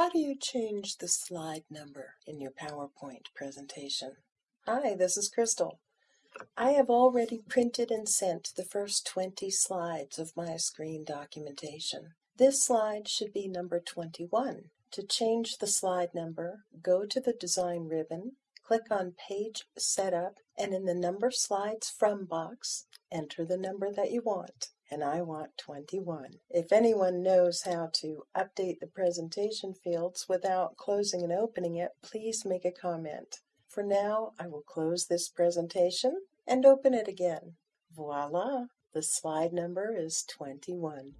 How do you change the slide number in your PowerPoint presentation? Hi, this is Crystal. I have already printed and sent the first 20 slides of my screen documentation. This slide should be number 21. To change the slide number, go to the Design ribbon, click on Page Setup, and in the Number Slides From box, enter the number that you want and I want 21. If anyone knows how to update the presentation fields without closing and opening it, please make a comment. For now, I will close this presentation and open it again. Voila! The slide number is 21.